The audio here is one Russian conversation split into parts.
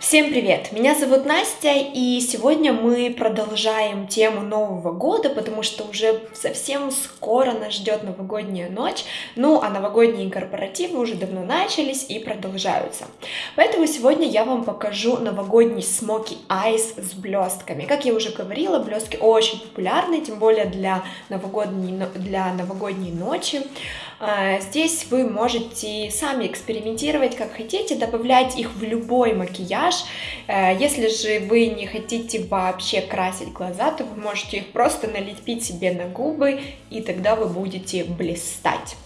Всем привет! Меня зовут Настя, и сегодня мы продолжаем тему Нового года, потому что уже совсем скоро нас ждет новогодняя ночь, ну а новогодние корпоративы уже давно начались и продолжаются. Поэтому сегодня я вам покажу новогодний смоки айс с блестками. Как я уже говорила, блестки очень популярны, тем более для новогодней, для новогодней ночи. А, здесь вы можете сами экспериментировать как хотите, добавлять их в любой макияж. Э, если же вы не хотите вообще красить глаза, то вы можете их просто налепить себе на губы, и тогда вы будете блистать.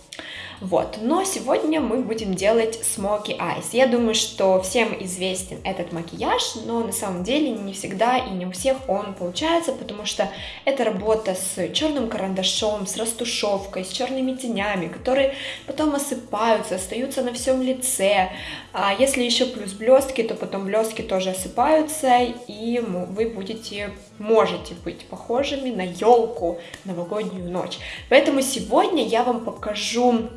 Вот, но сегодня мы будем делать Eyes. Я думаю, что всем известен этот макияж, но на самом деле не всегда и не у всех он получается, потому что это работа с черным карандашом, с растушевкой, с черными тенями, которые потом осыпаются, остаются на всем лице. А если еще плюс блестки, то потом блестки тоже осыпаются, и вы будете, можете быть похожими на елку новогоднюю ночь. Поэтому сегодня я вам покажу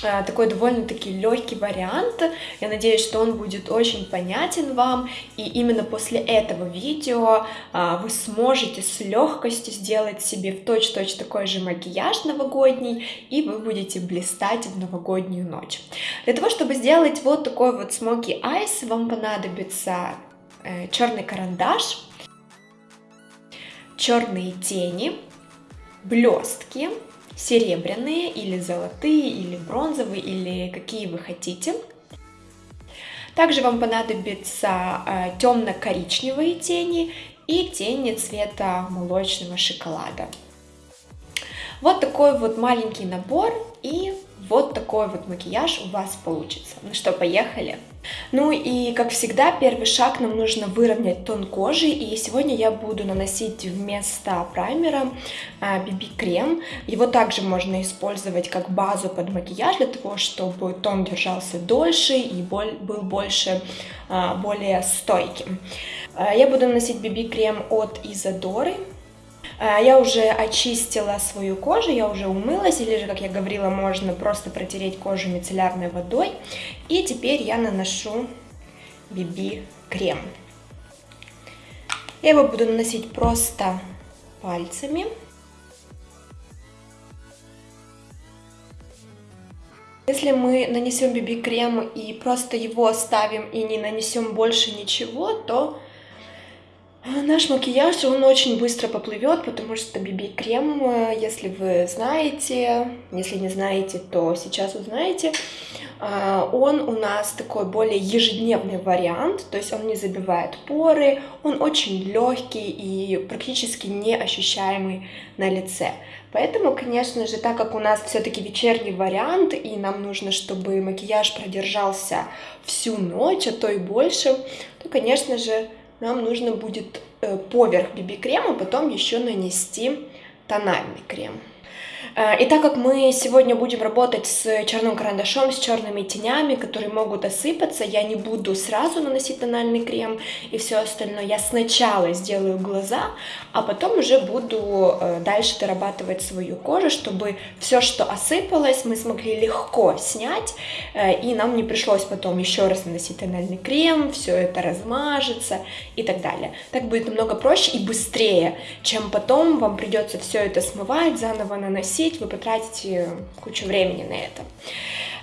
такой довольно-таки легкий вариант. Я надеюсь, что он будет очень понятен вам, и именно после этого видео э, вы сможете с легкостью сделать себе в точь-точь такой же макияж новогодний, и вы будете блистать в новогоднюю ночь. Для того, чтобы сделать вот такой вот smoky eyes, вам понадобится э, черный карандаш, черные тени, блестки, серебряные или золотые, или бронзовые, или какие вы хотите. Также вам понадобятся э, темно-коричневые тени и тени цвета молочного шоколада. Вот такой вот маленький набор и вот такой вот макияж у вас получится. Ну что, поехали! Ну и, как всегда, первый шаг нам нужно выровнять тон кожи, и сегодня я буду наносить вместо праймера BB-крем. А, Его также можно использовать как базу под макияж, для того, чтобы тон держался дольше и был больше, а, более стойким. А, я буду наносить BB-крем от Изодоры. Я уже очистила свою кожу, я уже умылась, или же, как я говорила, можно просто протереть кожу мицеллярной водой. И теперь я наношу BB-крем. Я его буду наносить просто пальцами. Если мы нанесем BB-крем и просто его оставим и не нанесем больше ничего, то Наш макияж, он очень быстро поплывет, потому что BB-крем, э, если вы знаете, если не знаете, то сейчас узнаете, а, он у нас такой более ежедневный вариант, то есть он не забивает поры, он очень легкий и практически не ощущаемый на лице. Поэтому, конечно же, так как у нас все-таки вечерний вариант, и нам нужно, чтобы макияж продержался всю ночь, а то и больше, то, конечно же, нам нужно будет э, поверх BB-крема потом еще нанести тональный крем. Э, и так как мы сегодня будем работать с черным карандашом, с черными тенями, которые могут осыпаться, я не буду сразу наносить тональный крем и все остальное. Я сначала сделаю глаза, а потом уже буду э, дальше дорабатывать свою кожу, чтобы все, что осыпалось, мы смогли легко снять, э, и нам не пришлось потом еще раз наносить тональный крем, все это размажется и так далее. Так будет намного проще и быстрее, чем потом вам придется все это смывать, заново наносить, наносить, вы потратите кучу времени на это.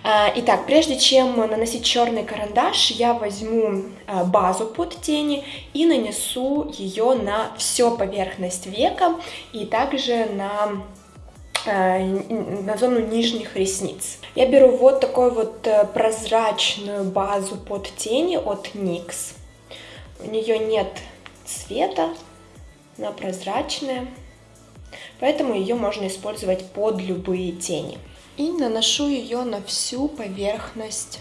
А, итак, прежде чем наносить черный карандаш, я возьму а, базу под тени и нанесу ее на всю поверхность века и также на а, на зону нижних ресниц. Я беру вот такую вот э, прозрачную базу под тени от NYX. У нее нет цвета, она прозрачная поэтому ее можно использовать под любые тени. И наношу ее на всю поверхность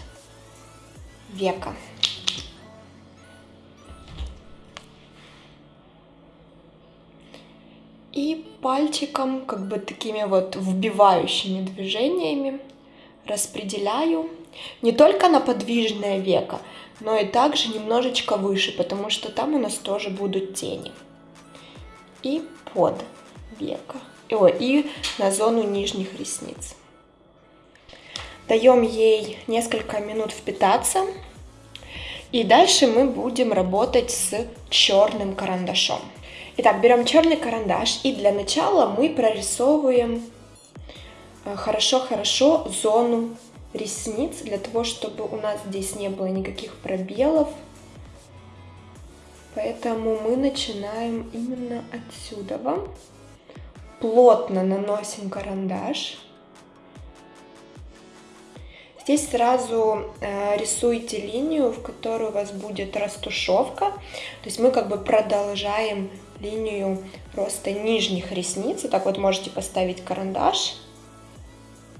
века. И пальчиком, как бы такими вот вбивающими движениями распределяю не только на подвижное веко, но и также немножечко выше, потому что там у нас тоже будут тени. И под века. О, и на зону нижних ресниц. Даем ей несколько минут впитаться. И дальше мы будем работать с черным карандашом. Итак, берем черный карандаш и для начала мы прорисовываем э, хорошо-хорошо зону ресниц, для того, чтобы у нас здесь не было никаких пробелов. Поэтому мы начинаем именно отсюда. Плотно наносим карандаш. Здесь сразу э, рисуйте линию, в которой у вас будет растушевка. То есть мы как бы продолжаем линию роста нижних ресниц. И так вот можете поставить карандаш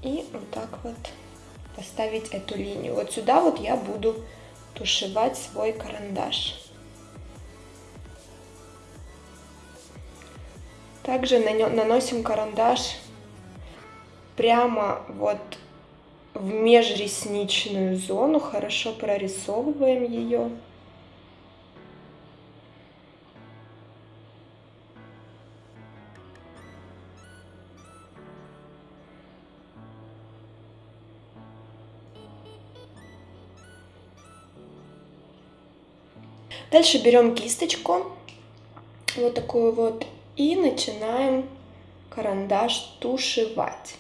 и вот так вот поставить эту линию. Вот сюда вот я буду тушевать свой карандаш. Также наносим карандаш прямо вот в межресничную зону, хорошо прорисовываем ее. Дальше берем кисточку, вот такую вот, и начинаем карандаш тушевать.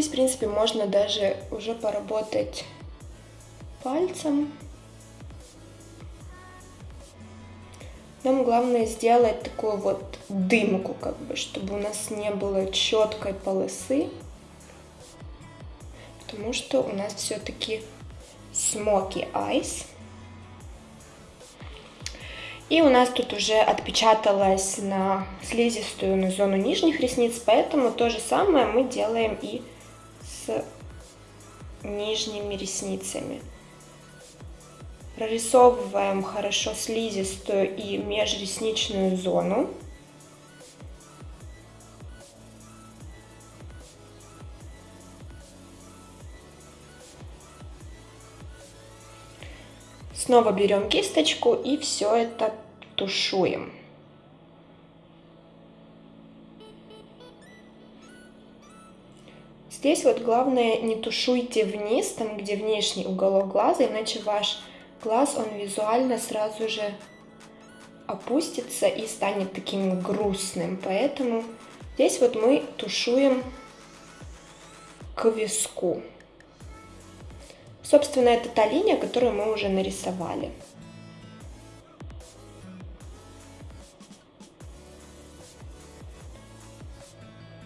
Здесь, в принципе, можно даже уже поработать пальцем. Нам главное сделать такую вот дымку, как бы, чтобы у нас не было четкой полосы, потому что у нас все-таки smoky eyes. И у нас тут уже отпечаталось на слизистую, на зону нижних ресниц, поэтому то же самое мы делаем и с нижними ресницами. Прорисовываем хорошо слизистую и межресничную зону. Снова берем кисточку и все это тушуем. Здесь вот главное не тушуйте вниз, там где внешний уголок глаза, иначе ваш глаз, он визуально сразу же опустится и станет таким грустным. Поэтому здесь вот мы тушуем к виску. Собственно, это та линия, которую мы уже нарисовали.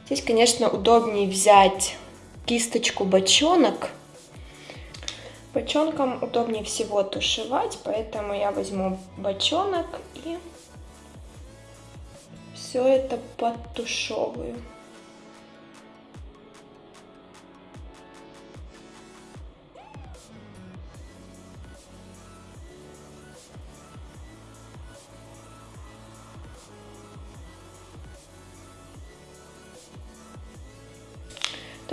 Здесь, конечно, удобнее взять кисточку бочонок. Бочонком удобнее всего тушевать, поэтому я возьму бочонок и все это подтушевываю.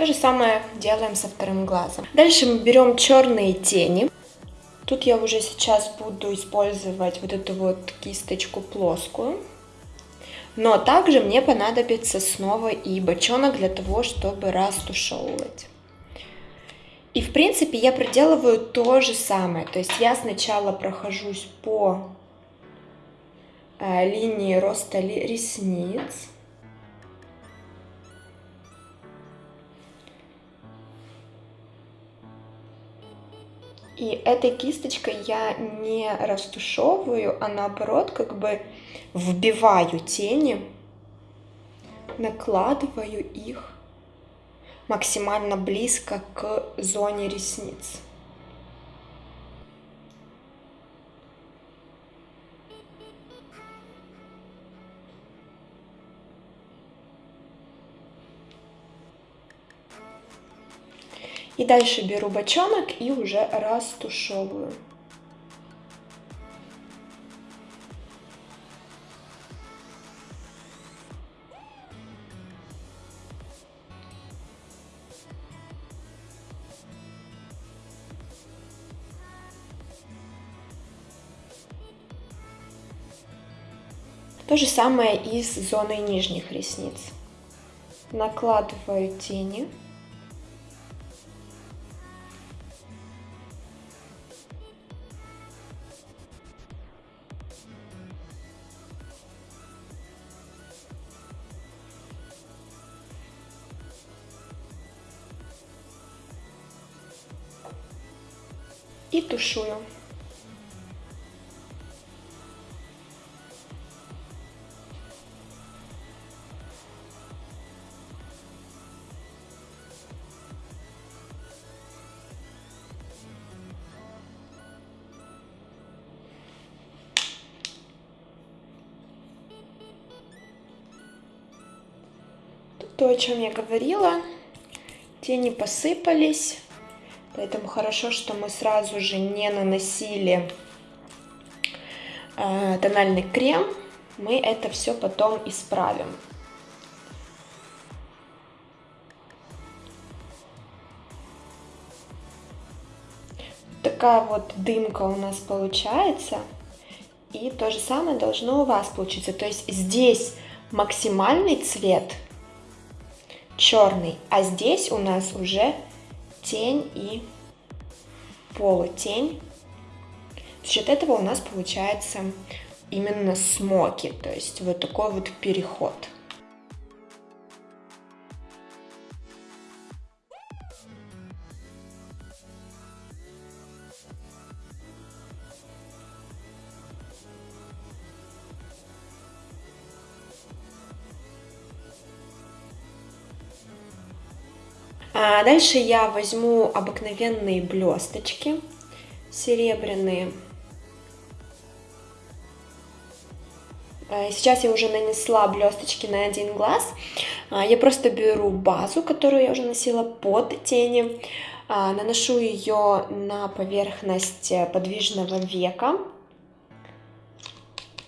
То же самое делаем со вторым глазом. Дальше мы берем черные тени. Тут я уже сейчас буду использовать вот эту вот кисточку плоскую. Но также мне понадобится снова и бочонок для того, чтобы растушевывать. И в принципе я проделываю то же самое. То есть я сначала прохожусь по э, линии роста ресниц. И этой кисточкой я не растушевываю, а наоборот как бы вбиваю тени, накладываю их максимально близко к зоне ресниц. И дальше беру бочонок и уже растушевываю. То же самое и с зоной нижних ресниц. Накладываю тени. И тушую. то, о чем я говорила. Тени посыпались. Поэтому хорошо, что мы сразу же не наносили э, тональный крем. Мы это все потом исправим. Такая вот дымка у нас получается. И то же самое должно у вас получиться. То есть здесь максимальный цвет черный, а здесь у нас уже тень и полутень. За счет этого у нас получается именно смоки, то есть вот такой вот переход. А дальше я возьму обыкновенные блесточки серебряные. А, сейчас я уже нанесла блесточки на один глаз. А, я просто беру базу, которую я уже носила под тени, а, наношу ее на поверхность подвижного века.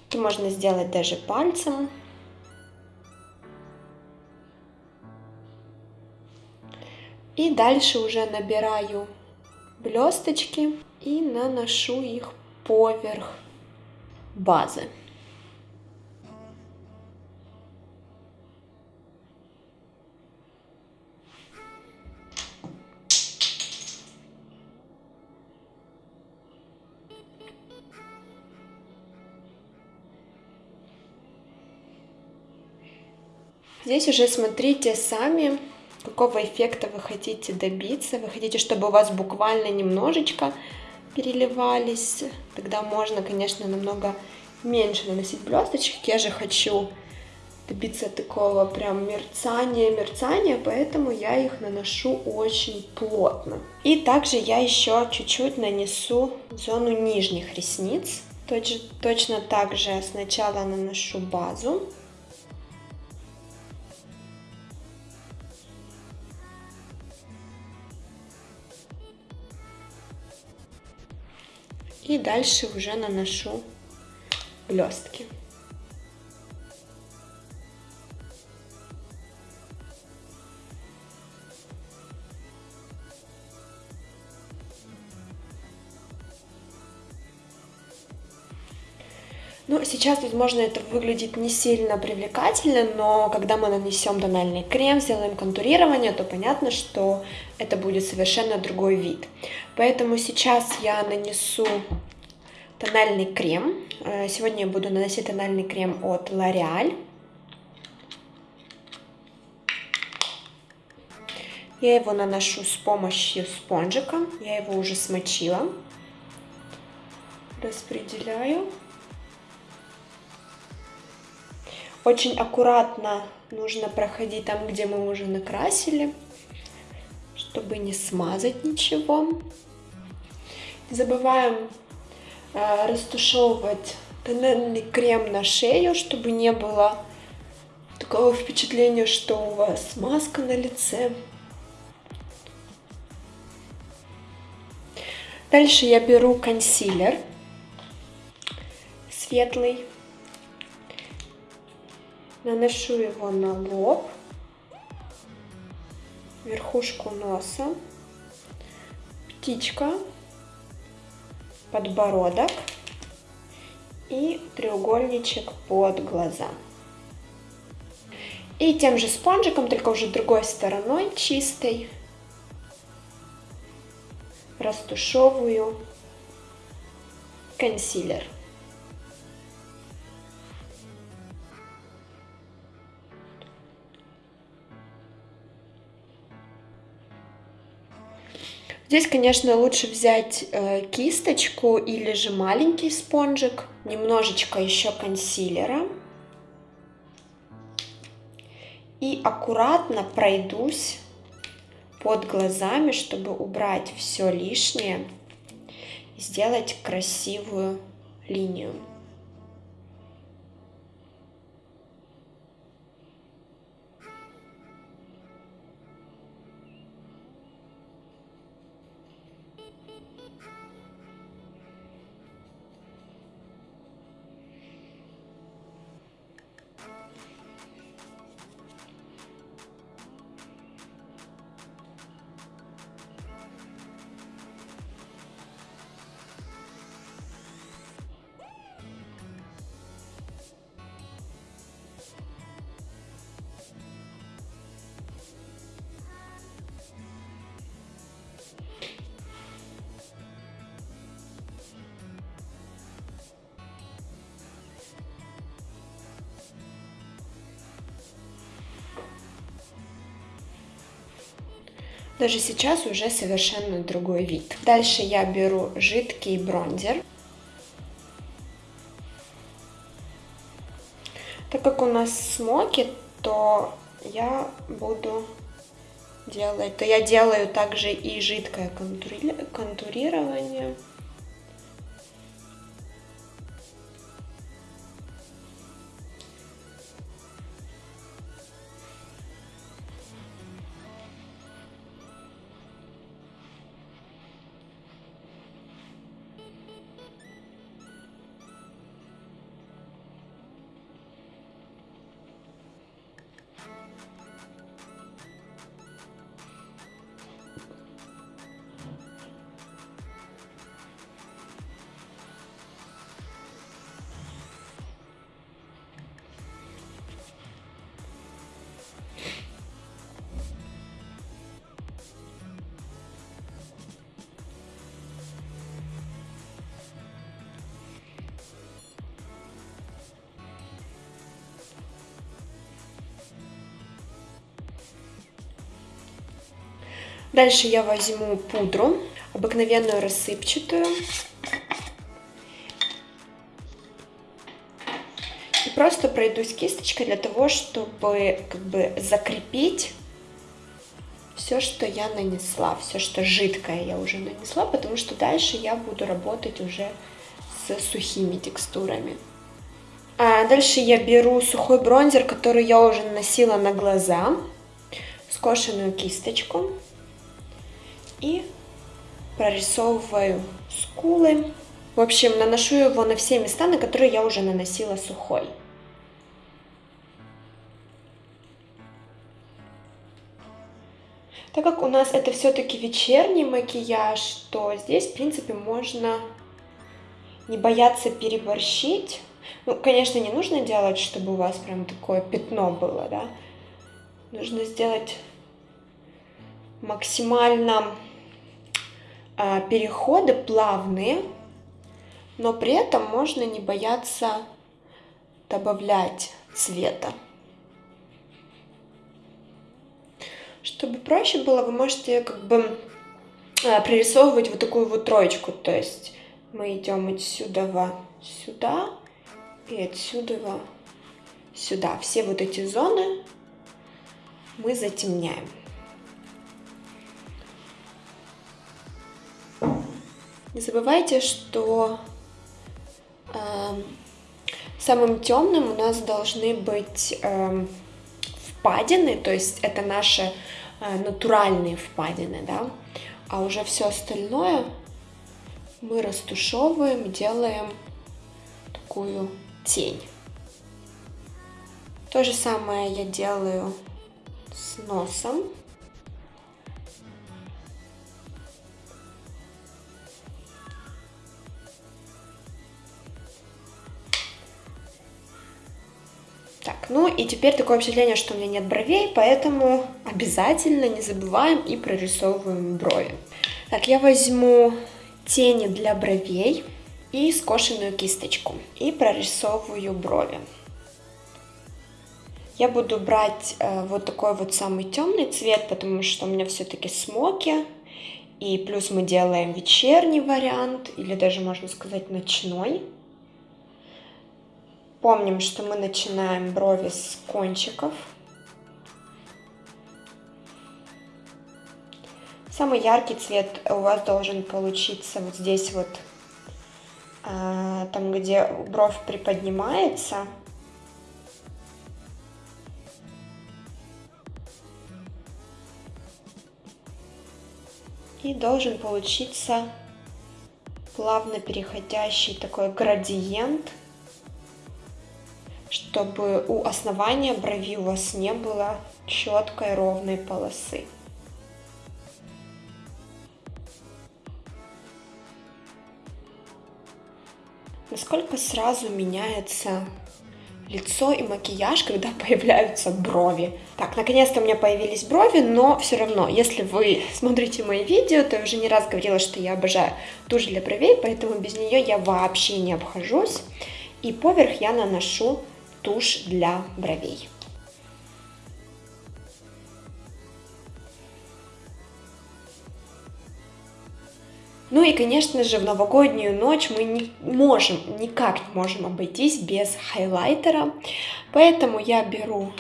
Это можно сделать даже пальцем. И дальше уже набираю блесточки и наношу их поверх базы. Здесь уже смотрите сами, какого эффекта вы хотите добиться. Вы хотите, чтобы у вас буквально немножечко переливались. Тогда можно, конечно, намного меньше наносить блесточек. Я же хочу добиться такого прям мерцания, мерцания, поэтому я их наношу очень плотно. И также я еще чуть-чуть нанесу зону нижних ресниц. Точно так же сначала наношу базу. И дальше уже наношу блестки. Ну, сейчас, возможно, это выглядит не сильно привлекательно, но когда мы нанесем тональный крем, сделаем контурирование, то понятно, что это будет совершенно другой вид. Поэтому сейчас я нанесу тональный крем. Э, сегодня я буду наносить тональный крем от L'Oreal. Я его наношу с помощью спонжика. Я его уже смочила. Распределяю. Очень аккуратно нужно проходить там, где мы уже накрасили, чтобы не смазать ничего. Не забываем э, растушевывать тональный крем на шею, чтобы не было такого впечатления, что у вас маска на лице. Дальше я беру консилер светлый Наношу его на лоб, верхушку носа, птичка, подбородок и треугольничек под глаза. И тем же спонжиком, только уже другой стороной, чистой, растушевываю консилер. Здесь, конечно, лучше взять э, кисточку или же маленький спонжик, немножечко еще консилера. И аккуратно пройдусь под глазами, чтобы убрать все лишнее и сделать красивую линию. Даже сейчас уже совершенно другой вид. Дальше я беру жидкий бронзер. Так как у нас смоки, то я буду делать, то я делаю также и жидкое контурирование. Дальше я возьму пудру, обыкновенную рассыпчатую. И просто пройдусь кисточкой для того, чтобы как бы закрепить все, что я нанесла, все, что жидкое я уже нанесла, потому что дальше я буду работать уже с сухими текстурами. А дальше я беру сухой бронзер, который я уже наносила на глаза, скошенную кисточку и прорисовываю скулы. В общем, наношу его на все места, на которые я уже наносила сухой. Так как у нас это все-таки вечерний макияж, то здесь, в принципе, можно не бояться переборщить. Ну, конечно, не нужно делать, чтобы у вас прям такое пятно было, да. Нужно сделать максимально переходы плавные, но при этом можно не бояться добавлять цвета. Чтобы проще было, вы можете как бы а, прорисовывать вот такую вот троечку, то есть мы идем отсюда сюда и отсюда сюда. Все вот эти зоны мы затемняем. Не забывайте, что э, самым темным у нас должны быть э, впадины, то есть это наши э, натуральные впадины, да, а уже все остальное мы растушевываем, делаем такую тень. То же самое я делаю с носом. Ну и теперь такое впечатление, что у меня нет бровей, поэтому обязательно не забываем и прорисовываем брови. Так, я возьму тени для бровей и скошенную кисточку и прорисовываю брови. Я буду брать э, вот такой вот самый темный цвет, потому что у меня все-таки смоки. И плюс мы делаем вечерний вариант, или даже можно сказать ночной. Помним, что мы начинаем брови с кончиков. Самый яркий цвет у вас должен получиться вот здесь вот, э, там где бровь приподнимается. И должен получиться плавно переходящий такой градиент, чтобы у основания брови у вас не было четкой ровной полосы. Насколько сразу меняется лицо и макияж, когда появляются брови. Так, наконец-то у меня появились брови, но все равно, если вы смотрите мои видео, то я уже не раз говорила, что я обожаю тушь для бровей, поэтому без нее я вообще не обхожусь. И поверх я наношу тушь для бровей. Ну и, конечно же, в новогоднюю ночь мы не можем, никак не можем обойтись без хайлайтера. Поэтому я беру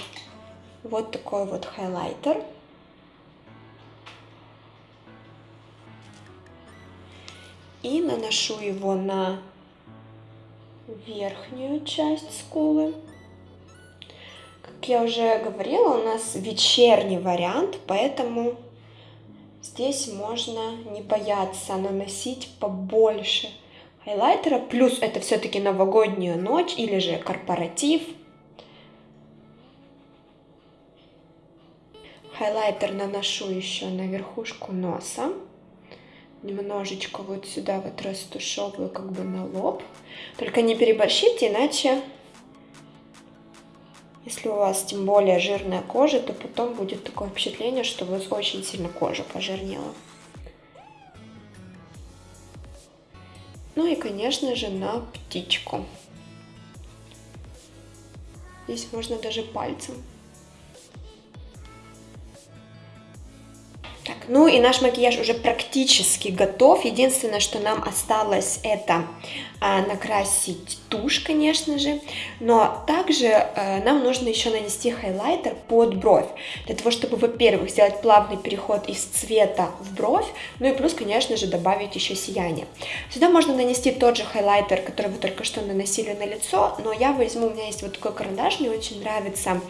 вот такой вот хайлайтер. И наношу его на верхнюю часть скулы. Как я уже говорила, у нас вечерний вариант, поэтому Здесь можно не бояться наносить побольше хайлайтера. Плюс это все-таки новогодняя ночь или же корпоратив. Хайлайтер наношу еще на верхушку носа. Немножечко вот сюда вот растушевываю как бы на лоб. Только не переборщите, иначе если у вас тем более жирная кожа, то потом будет такое впечатление, что у вас очень сильно кожа пожирнела. Ну и, конечно же, на птичку. Здесь можно даже пальцем. Так, ну и наш макияж уже практически готов. Единственное, что нам осталось, это а, накрасить тушь, конечно же. Но также а, нам нужно еще нанести хайлайтер под бровь. Для того, чтобы, во-первых, сделать плавный переход из цвета в бровь. Ну и плюс, конечно же, добавить еще сияние. Сюда можно нанести тот же хайлайтер, который вы только что наносили на лицо. Но я возьму, у меня есть вот такой карандаш, мне очень нравится.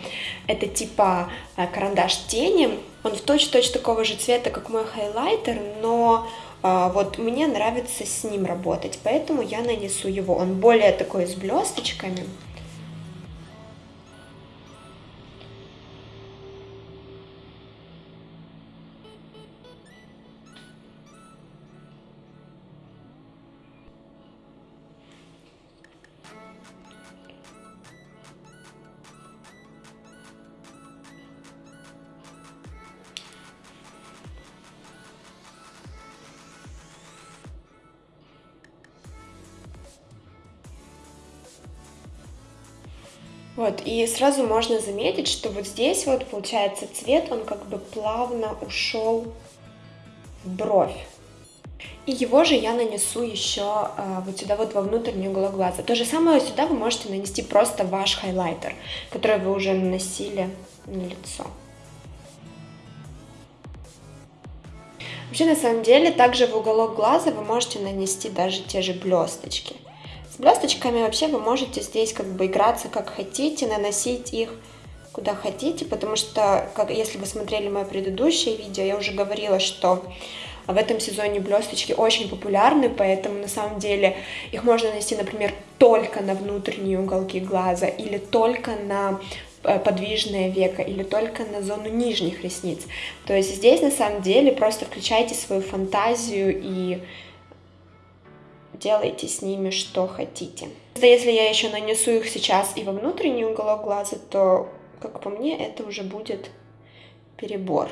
Это типа а, карандаш тени он в точь-точь такого же цвета, как мой хайлайтер, но вот мне нравится с ним работать, поэтому я нанесу его. Он более такой с блесточками. Вот, и сразу можно заметить, что вот здесь вот получается цвет, он как бы плавно ушел в бровь. И его же я нанесу еще э, вот сюда вот во внутренний уголок глаза. То же самое сюда вы можете нанести просто ваш хайлайтер, который вы уже наносили на лицо. Вообще, на самом деле, также в уголок глаза вы можете нанести даже те же блесточки. С блесточками вообще вы можете здесь как бы играться как хотите, наносить их куда хотите, потому что, как, если вы смотрели мое предыдущее видео, я уже говорила, что в этом сезоне блесточки очень популярны, поэтому на самом деле их можно нанести, например, только на внутренние уголки глаза или только на э, подвижное веко или только на зону нижних ресниц. То есть здесь на самом деле просто включайте свою фантазию и делайте с ними что хотите. Если я еще нанесу их сейчас и во внутренний уголок глаза, то, как по мне, это уже будет перебор.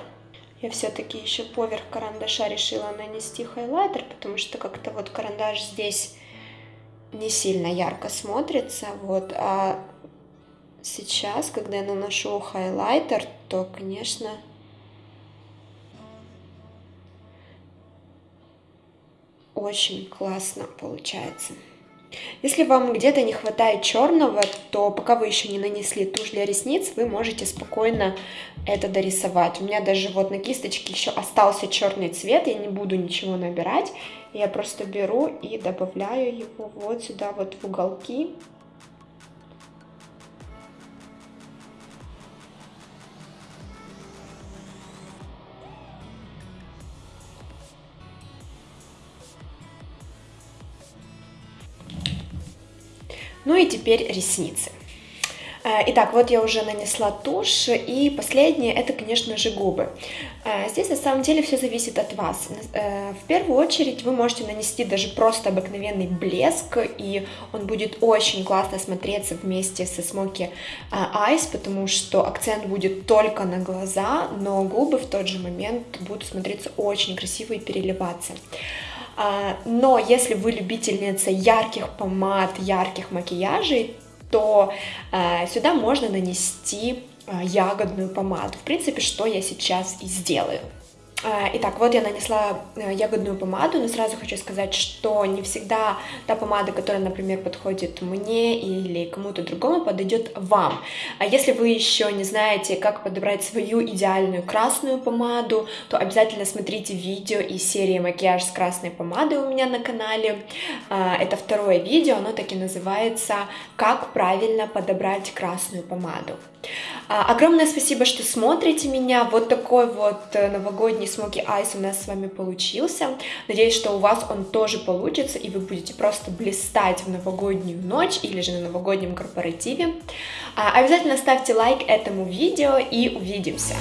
Я все-таки еще поверх карандаша решила нанести хайлайтер, потому что как-то вот карандаш здесь не сильно ярко смотрится, вот, а сейчас, когда я наношу хайлайтер, то, конечно, очень классно получается. Если вам где-то не хватает черного, то пока вы еще не нанесли тушь для ресниц, вы можете спокойно это дорисовать. У меня даже вот на кисточке еще остался черный цвет, я не буду ничего набирать. Я просто беру и добавляю его вот сюда вот в уголки. Ну и теперь ресницы. Э, итак, вот я уже нанесла тушь, и последнее это, конечно же, губы. Э, здесь на самом деле все зависит от вас. Э, в первую очередь вы можете нанести даже просто обыкновенный блеск, и он будет очень классно смотреться вместе со Smoky Eyes, потому что акцент будет только на глаза, но губы в тот же момент будут смотреться очень красиво и переливаться. А, но если вы любительница ярких помад, ярких макияжей, то а, сюда можно нанести а, ягодную помаду. В принципе, что я сейчас и сделаю. А, итак, вот я нанесла э, ягодную помаду, но сразу хочу сказать, что не всегда та помада, которая, например, подходит мне или кому-то другому, подойдет вам. А если вы еще не знаете, как подобрать свою идеальную красную помаду, то обязательно смотрите видео из серии «Макияж с красной помадой» у меня на канале. А, это второе видео, оно таки называется «Как правильно подобрать красную помаду». А, огромное спасибо, что смотрите меня. Вот такой вот э, новогодний Eyes у нас с вами получился. Надеюсь, что у вас он тоже получится, и вы будете просто блистать в новогоднюю ночь или же на новогоднем корпоративе. А, обязательно ставьте лайк этому видео и увидимся.